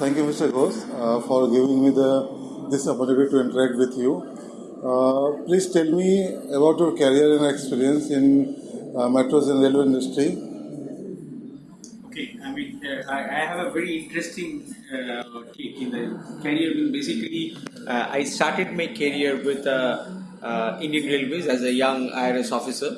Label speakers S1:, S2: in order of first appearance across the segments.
S1: thank you, Mr. Ghosh, uh, for giving me the this opportunity to interact with you. Uh, please tell me about your career and experience in uh, metros and railway industry.
S2: Okay, I mean, uh, I, I have a very interesting uh, take in the career. Basically, uh, I started my career with uh, uh, Indian Railways as a young IRS officer.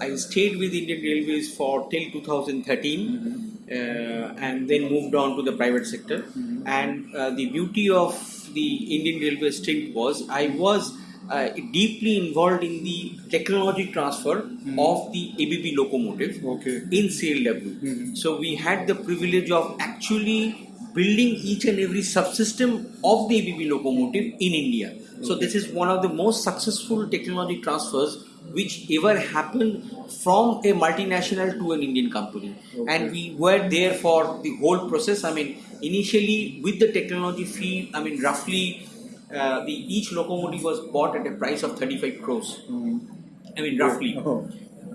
S2: I stayed with Indian Railways for till 2013, uh, and then moved on to the private sector. And uh, the beauty of the Indian Railway stint was I was uh, deeply involved in the technology transfer of the ABB locomotive
S1: Okay.
S2: in CLW. So we had the privilege of actually building each and every subsystem of the ABB locomotive in India. So this is one of the most successful technology transfers which ever happened from a multinational to an Indian company. And we were there for the whole process. I mean, initially with the technology fee, I mean, roughly uh, the each locomotive was bought at a price of 35 crores. I mean, roughly.
S1: Oh.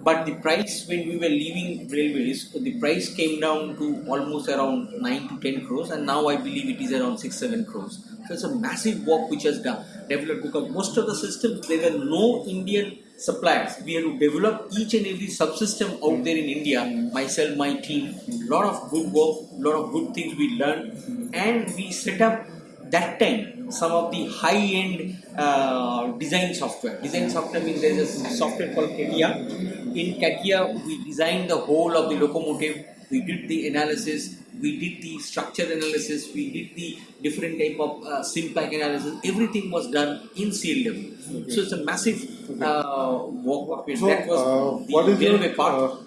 S2: But the price when we were leaving railways, the price came down to almost around 9 to 10 crores, and now I believe it is around 6 7 crores. So it's a massive work which has done, developed because most of the systems there were no Indian suppliers. We had to develop each and every subsystem out there in India. Myself, my team, lot of good work, lot of good things we learned, and we set up that time some of the high-end uh, design software. Design software means there's a software called CATIA. In CATIA, we designed the whole of the locomotive. We did the analysis. We did the structure analysis. We did the different type of uh, SIMPACK analysis. Everything was done in CLW. So it's a massive uh, work.
S1: So,
S2: that was
S1: uh,
S2: the
S1: what is your
S2: part.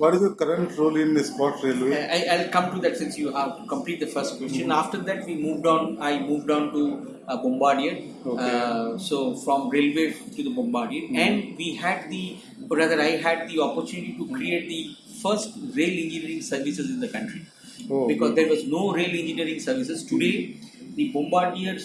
S1: What is your current role in the Escorts Railway?
S2: I, I'll come to that since you have to complete the first question. After that, we moved on. I moved on to uh, Bombardier.
S1: Okay.
S2: Uh, so from railway to the Bombardier, and we had the, or rather, I had the opportunity to create the first rail engineering services in the country
S1: Oh,
S2: because there was no rail engineering services. Today, the Bombardier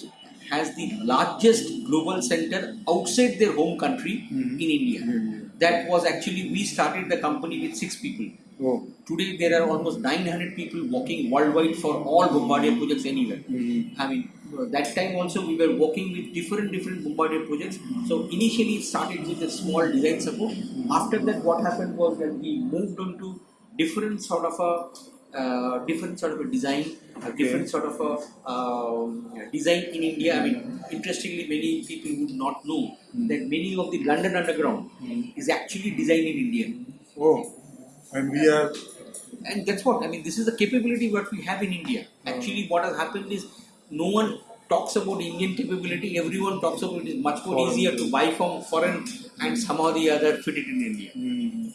S2: has the largest global center outside their home country in India. That was actually we started the company with six people.
S1: Oh.
S2: Today there are almost 900 people working worldwide for all Bombardier projects anywhere. Mm-hmm. I mean, that time also we were working with different different Bombardier projects. So initially it started with a small design support. After that, what happened was that we moved on to different sort of a uh, different sort of a design, a different sort of a um, design in India. I mean, interestingly, many people would not know that many of the London Underground is actually designed in India
S1: Oh. And we are
S2: and that's what I mean. This is the capability what we have in India. Actually, what has happened is no one talks about Indian capability. Everyone talks about it is much more
S1: Foreign.
S2: easier to buy from foreign and somehow the other fit it in India.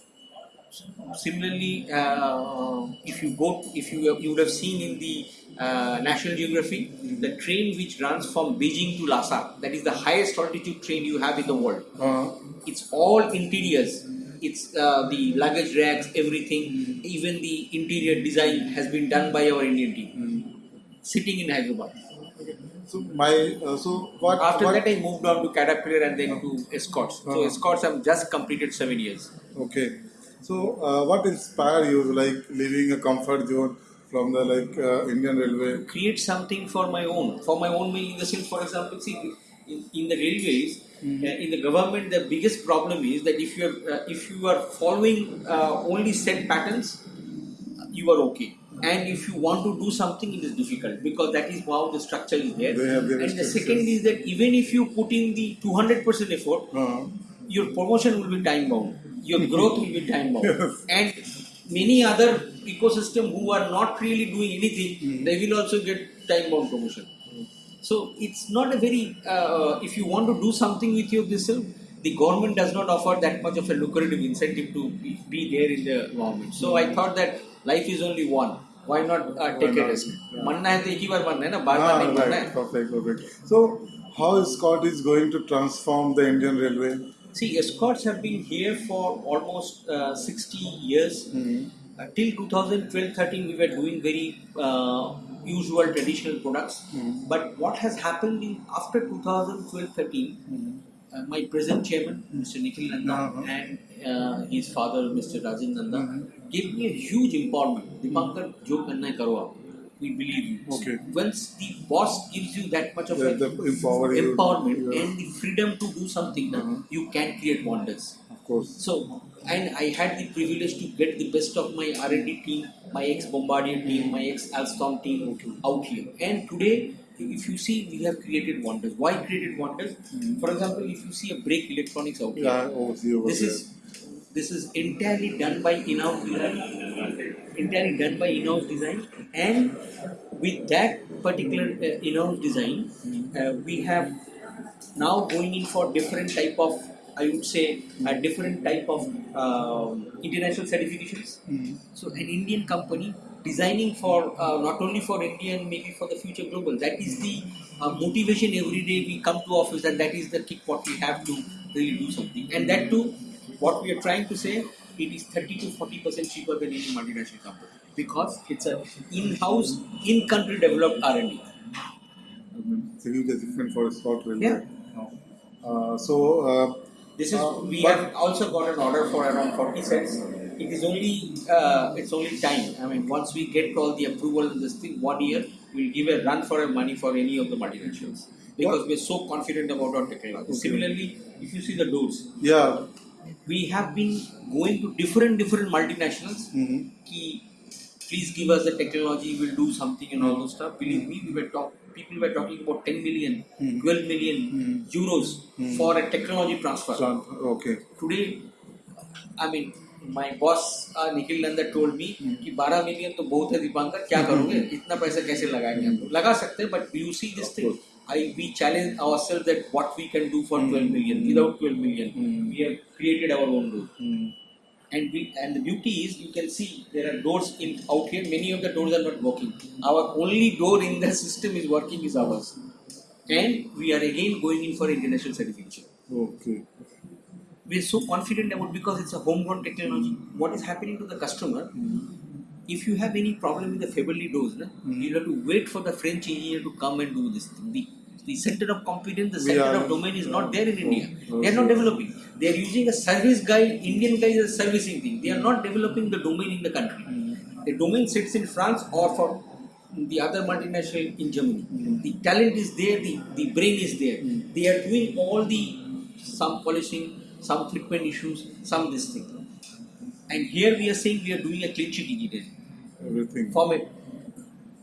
S2: Similarly, uh, if you go, if you you would have seen in the uh, National Geography, the train which runs from Beijing to Lhasa, that is the highest altitude train you have in the world.
S1: Uh,
S2: it's all interiors. It's uh, the luggage racks everything. Even the interior design has been done by our indian team. Sitting in hyderabad.
S1: So my uh, so what
S2: after
S1: what,
S2: that i moved on to caterpillar and then to escorts. So
S1: Uh-huh.
S2: escorts i've just completed seven years.
S1: Okay. So, uh, what inspired you, like leaving a comfort zone from the like uh, Indian Railway?
S2: create something for my own for my own meaning in the sense for example see in, in the railways uh, in the government the biggest problem is that if you are uh, if you are following uh, only set patterns you are okay. And if you want to do something it is difficult because that is how the structure is there. And the second is that even if you put in the 200% effort
S1: Uh,
S2: your promotion will be time bound your growth will be time bound. And many other ecosystem who are not really doing anything, mm. they will also get time bound promotion. Mm. So it's not a very. Uh, if you want to do something with your yourself, the government does not offer that much of a lucrative incentive to be, be there in the government. So mm. I hmm. thought that life is only one. Why not uh, take Why
S1: a
S2: risk?
S1: Yeah.
S2: Manna hai ek hi manna hai na,
S1: ah, right. Perfect, perfect. So how Escorts is going to transform the Indian Railway?
S2: See, escorts have been here for almost uh, 60 years. Mm-hmm. Uh, till 2012-13, we were doing very uh, usual traditional products. Mm-hmm. But what has happened in, after 2012-13, mm-hmm. Uh, my present chairman, Mr. Nikhil Nanda,
S1: uh-huh.
S2: and uh, his father, Mr. Rajan Nanda, mm-hmm. gave me a huge empowerment. Mm-hmm. Dipankar, jo karna karo aap we believe you.
S1: Okay.
S2: Once the boss gives you that much of
S1: The- the empower
S2: empowerment
S1: Yeah.
S2: and the freedom to do something,
S1: Uh-huh.
S2: you can create wonders.
S1: Of course.
S2: So, and I had the privilege to get the best of my R&D team, my ex-Bombardier team, my ex-Alstom team
S1: Okay.
S2: out here. And today, if you see, we have created wonders. Why created wonders? For example, if you see a brake electronics out here,
S1: Yeah, oversee over
S2: this
S1: there.
S2: is this is entirely done by in-house entirely done by in-house design, and with that particular uh, in-house design, uh, we have now going in for different type of, I would say, a different type of um, international certifications.
S1: Mhm.
S2: So an Indian company designing for uh, not only for India and maybe for the future global. That is the uh, motivation every day we come to office and that is the kick what we have to really do something. And that too, what we are trying to say, it is 30 to 40 percent cheaper than any multinational company because it's a in-house, in-country developed R&D.
S1: I mean, it's a huge achievement for Railway.
S2: Yeah.
S1: Uh, so, uh,
S2: This is
S1: Uh,
S2: we have also got an order for around 40 sets. It is only uh, it's only time. I mean, once we get all the approval in this thing, one year we'll give a run for a money for any of the multinationals because
S1: What-
S2: we're so confident about our technology.
S1: Okay.
S2: Similarly, if you see the doors,
S1: yeah.
S2: We have been going to different different multinationals.
S1: Mhm.
S2: Ki, please give us the technology, we'll do something and all those stuff. Believe mm-hmm. me, we were talk, people were talking about 10 million,
S1: Mhm.
S2: 12 million
S1: Mhm.
S2: euros
S1: Mhm.
S2: for a technology transfer.
S1: Tran- Okay.
S2: today I mean my boss uh, Nikhil Nanda told me कि 12 million तो बहुत है दीपांकर क्या करोगे इतना पैसा कैसे लगाएँगे हम लोग सकते हैं but you see this
S1: Of
S2: thing
S1: course.
S2: I we challenge ourselves that what we can do for 12 million without 12 million
S1: Mm.
S2: we have created our own door
S1: Mm.
S2: and we and the beauty is you can see there are doors in out here many of the doors are not working our only door in the system is working is ours and we are again going in for international certification
S1: Okay.
S2: we are so confident about because it's a homegrown technology. What is happening to the customer? If you have any problem with the Faiveley doors, na,
S1: Mm.
S2: you have to wait for the French engineer to come and do this. thing. The, the center of competence, the center
S1: are-
S2: of domain is not there in
S1: Oh,
S2: India. They are not developing. They are using a service guy, Indian guy is a servicing thing. They are not developing the domain in the country. The domain sits in France or for the other multinational in Germany.
S1: Mm.
S2: The talent is there, the, the brain is there.
S1: Mm.
S2: They are doing all the some polishing, some treatment issues, some this thing. And here we are saying we are doing a clean sheet engineering
S1: Everything.
S2: from it.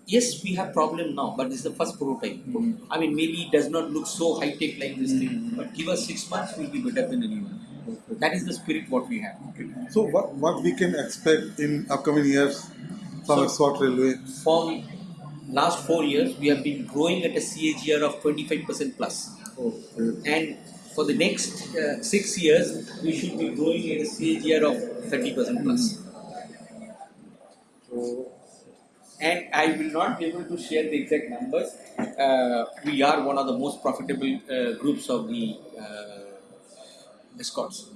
S2: Yes, we have problem now, but this is the first prototype.
S1: Mm.
S2: I mean, maybe it does not look so high tech like this thing,
S1: Mm.
S2: but give us six months, we'll be better than anyone.
S1: Okay.
S2: That is the spirit what we have.
S1: So, what what we can expect in upcoming years from
S2: So-
S1: Escorts Railway?
S2: From last four years, we have been growing at a CAGR of 25% plus.
S1: Okay.
S2: And for the next uh, six years, we should be growing at a CAGR of 30% plus.
S1: So,
S2: And I will not be able to share the exact numbers. Uh, we are one of the most profitable uh, groups of the uh, escorts.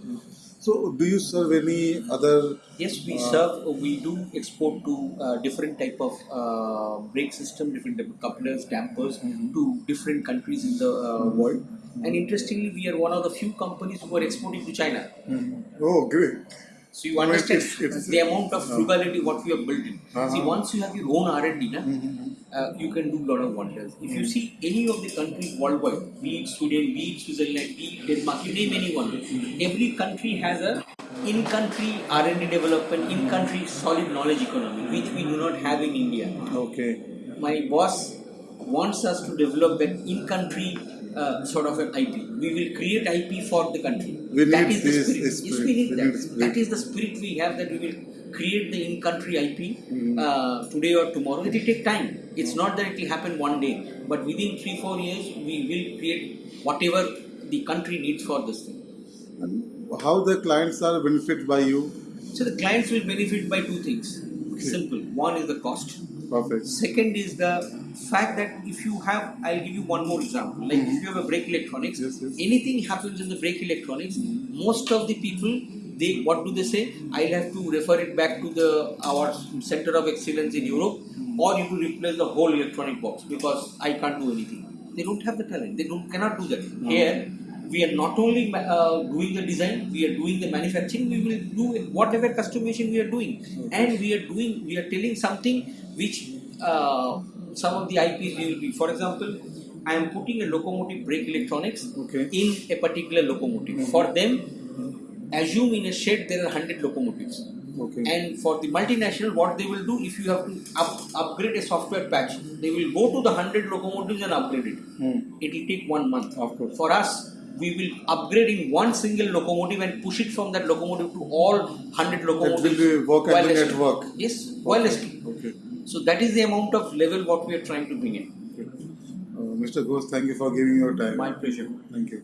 S1: so do you serve any other?
S2: Yes, we
S1: Uh,
S2: serve. We do export to uh, different type of uh, brake system, different type of couplers, dampers
S1: Mhm.
S2: to different countries in the uh, world. And interestingly, we are one of the few companies who are exporting to China.
S1: Oh, great.
S2: So you understand
S1: it's- it's-
S2: the amount of uh-huh. frugality what we have built in.
S1: Uh-huh.
S2: See, once you have your own R&D, na, mm-hmm, mm-hmm. uh, you can do a lot of wonders. If you mm-hmm. see any of the countries worldwide, be it Sweden, be it Switzerland, be it Denmark, you name anyone, every country has a in-country R&D development, in-country solid knowledge economy, which we do not have in India.
S1: Okay.
S2: My boss wants us to develop that in-country uh, sort of an IP. We will create IP for the country.
S1: We
S2: that
S1: need
S2: is the
S1: this
S2: spirit. Yes, we need
S1: We
S2: that.
S1: need spirit.
S2: That is the spirit we have that we will create the in-country IP
S1: Mm.
S2: uh, today or tomorrow. It will take time. It's not that it will happen one day, but within three four years we will create whatever the country needs for this thing.
S1: And how the clients are benefited by you?
S2: So the clients will benefit by two things.
S1: Okay.
S2: Simple. One is the cost.
S1: Perfect.
S2: Second is the fact that if you have, I'll give you one more example. Like if you have a brake electronics,
S1: Yes, yes.
S2: anything happens in the brake electronics, most of the people, they what do they say? I'll have to refer it back to the our center of excellence in Europe, or you to replace the whole electronic box because I can't do anything. They don't have the talent. They don't cannot do that. Here, we are not only uh, doing the design, we are doing the manufacturing. We will do whatever customization we are doing, and we are doing. We are telling something which uh, some of the IPs will be, for example, I am putting a locomotive brake electronics
S1: Okay.
S2: in a particular locomotive. For them, assume in a shed there are 100 locomotives.
S1: Okay.
S2: And for the multinational, what they will do, if you have to up, upgrade a software patch, they will go to the 100 locomotives and upgrade it.
S1: Hmm.
S2: It will take one month.
S1: Of course.
S2: For us, we will upgrade in one single locomotive and push it from that locomotive to all 100 locomotives.
S1: will be work and
S2: wirelessly.
S1: at work.
S2: Yes, wirelessly.
S1: Okay.
S2: So that is the amount of level what we are trying to bring in.
S1: okay. Uh, Mr. Ghosh, thank you for giving your time.
S2: My pleasure.
S1: Thank you.